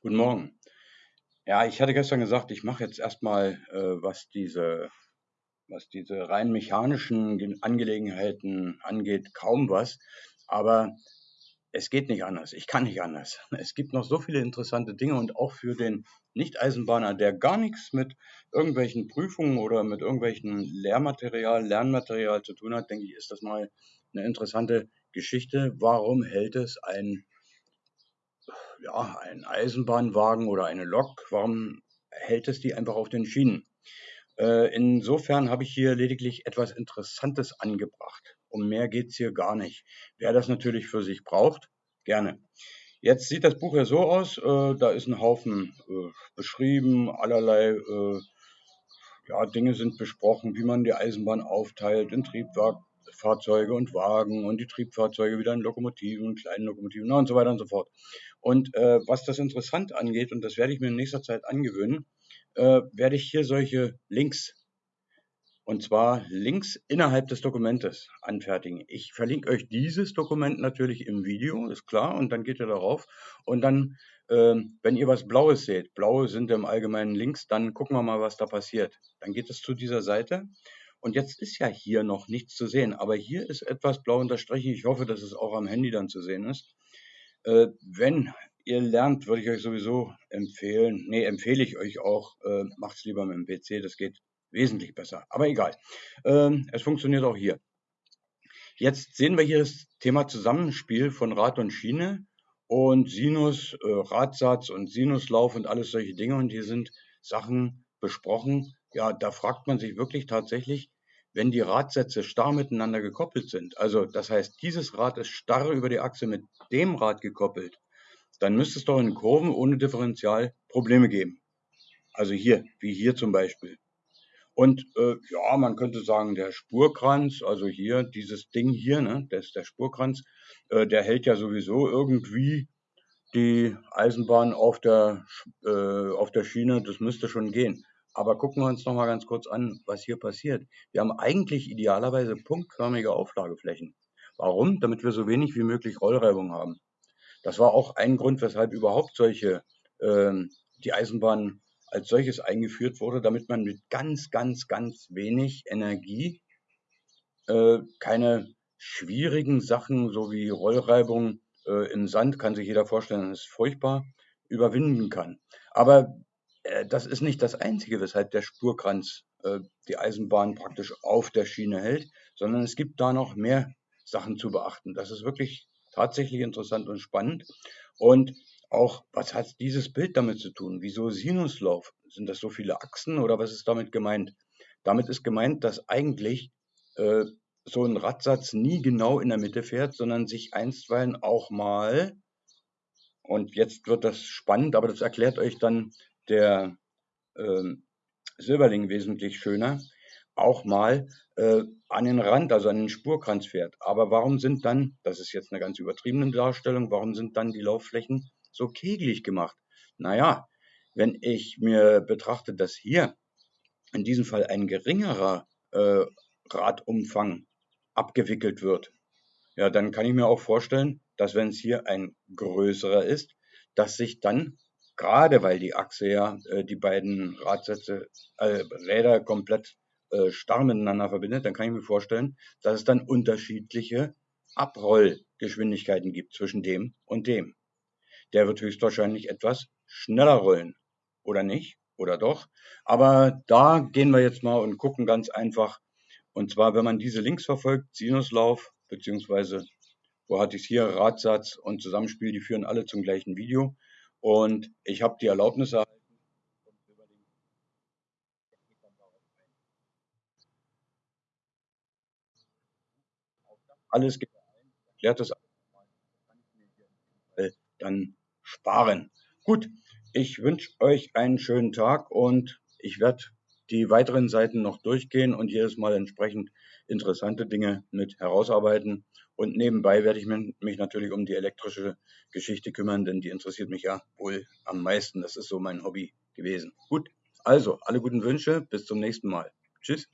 Guten Morgen. Ja, ich hatte gestern gesagt, ich mache jetzt erstmal, äh, was diese was diese rein mechanischen Angelegenheiten angeht, kaum was. Aber es geht nicht anders. Ich kann nicht anders. Es gibt noch so viele interessante Dinge und auch für den Nicht-Eisenbahner, der gar nichts mit irgendwelchen Prüfungen oder mit irgendwelchen Lehrmaterial, Lernmaterial zu tun hat, denke ich, ist das mal eine interessante Geschichte. Warum hält es ein, ja, ein Eisenbahnwagen oder eine Lok? Warum hält es die einfach auf den Schienen? Äh, insofern habe ich hier lediglich etwas Interessantes angebracht. Um mehr geht es hier gar nicht. Wer das natürlich für sich braucht, gerne. Jetzt sieht das Buch ja so aus, äh, da ist ein Haufen äh, beschrieben, allerlei ja, Dinge sind besprochen, wie man die Eisenbahn aufteilt in Triebfahrzeuge und Wagen und die Triebfahrzeuge wieder in Lokomotiven, kleinen Lokomotiven und so weiter und so fort. Und äh, was das interessant angeht, und das werde ich mir in nächster Zeit angewöhnen, äh, werde ich hier solche Links, und zwar Links innerhalb des Dokumentes anfertigen. Ich verlinke euch dieses Dokument natürlich im Video, ist klar, und dann geht ihr darauf. Und dann, äh, wenn ihr was Blaues seht, blaue sind im Allgemeinen Links, dann gucken wir mal, was da passiert. Dann geht es zu dieser Seite. Und jetzt ist ja hier noch nichts zu sehen, aber hier ist etwas blau unterstrichen. Ich hoffe, dass es auch am Handy dann zu sehen ist. Äh, wenn ihr lernt, würde ich euch sowieso empfehlen, nee, empfehle ich euch auch, äh, macht es lieber mit dem PC, das geht wesentlich besser. Aber egal, ähm, es funktioniert auch hier. Jetzt sehen wir hier das Thema Zusammenspiel von Rad und Schiene und Sinus, äh, Radsatz und Sinuslauf und alles solche Dinge. Und hier sind Sachen besprochen. Ja, da fragt man sich wirklich tatsächlich, wenn die Radsätze starr miteinander gekoppelt sind, also das heißt, dieses Rad ist starr über die Achse mit dem Rad gekoppelt, dann müsste es doch in Kurven ohne Differential Probleme geben. Also hier, wie hier zum Beispiel. Und äh, ja, man könnte sagen, der Spurkranz, also hier, dieses Ding hier, ne, das ist der Spurkranz, äh, der hält ja sowieso irgendwie die Eisenbahn auf der, äh, auf der Schiene, das müsste schon gehen. Aber gucken wir uns noch mal ganz kurz an, was hier passiert. Wir haben eigentlich idealerweise punktförmige Auflageflächen. Warum? Damit wir so wenig wie möglich Rollreibung haben. Das war auch ein Grund, weshalb überhaupt solche, ähm, die Eisenbahn als solches eingeführt wurde, damit man mit ganz, ganz, ganz wenig Energie äh, keine schwierigen Sachen, so wie Rollreibung äh, im Sand, kann sich jeder vorstellen, das ist furchtbar, überwinden kann. Aber äh, das ist nicht das Einzige, weshalb der Spurkranz äh, die Eisenbahn praktisch auf der Schiene hält, sondern es gibt da noch mehr Sachen zu beachten. Das ist wirklich tatsächlich interessant und spannend. Und auch, was hat dieses Bild damit zu tun? Wieso Sinuslauf? Sind das so viele Achsen oder was ist damit gemeint? Damit ist gemeint, dass eigentlich äh, so ein Radsatz nie genau in der Mitte fährt, sondern sich einstweilen auch mal, und jetzt wird das spannend, aber das erklärt euch dann der äh, Silberling wesentlich schöner, auch mal äh, an den Rand, also an den Spurkranz fährt. Aber warum sind dann, das ist jetzt eine ganz übertriebene Darstellung, warum sind dann die Laufflächen so kegelig gemacht? Naja, wenn ich mir betrachte, dass hier in diesem Fall ein geringerer äh, Radumfang abgewickelt wird, ja, dann kann ich mir auch vorstellen, dass wenn es hier ein größerer ist, dass sich dann gerade weil die Achse ja äh, die beiden Radsätze, äh, Räder komplett äh, starr miteinander verbindet, dann kann ich mir vorstellen, dass es dann unterschiedliche Abrollgeschwindigkeiten gibt zwischen dem und dem. Der wird höchstwahrscheinlich etwas schneller rollen. Oder nicht? Oder doch? Aber da gehen wir jetzt mal und gucken ganz einfach. Und zwar, wenn man diese Links verfolgt, Sinuslauf, beziehungsweise, wo hatte ich es hier, Radsatz und Zusammenspiel, die führen alle zum gleichen Video. Und ich habe die Erlaubnis erhalten, alles erklärt das dann sparen. Gut, ich wünsche euch einen schönen Tag und ich werde die weiteren Seiten noch durchgehen und jedes Mal entsprechend interessante Dinge mit herausarbeiten. Und nebenbei werde ich mich natürlich um die elektrische Geschichte kümmern, denn die interessiert mich ja wohl am meisten. Das ist so mein Hobby gewesen. Gut, also alle guten Wünsche, bis zum nächsten Mal. Tschüss.